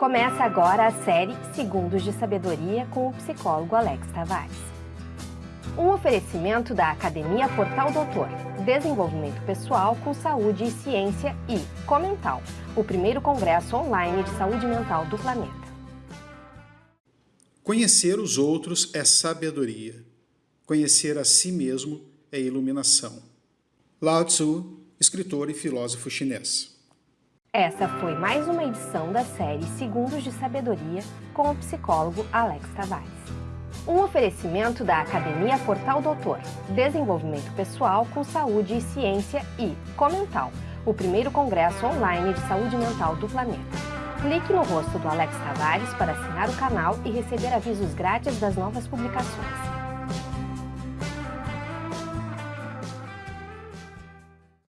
Começa agora a série Segundos de Sabedoria com o psicólogo Alex Tavares. Um oferecimento da Academia Portal Doutor, Desenvolvimento Pessoal com Saúde e Ciência e Comental, o primeiro congresso online de saúde mental do planeta. Conhecer os outros é sabedoria. Conhecer a si mesmo é iluminação. Lao Tzu, escritor e filósofo chinês. Essa foi mais uma edição da série Segundos de Sabedoria com o psicólogo Alex Tavares. Um oferecimento da Academia Portal Doutor, Desenvolvimento Pessoal com Saúde e Ciência e Comental, o primeiro congresso online de saúde mental do planeta. Clique no rosto do Alex Tavares para assinar o canal e receber avisos grátis das novas publicações.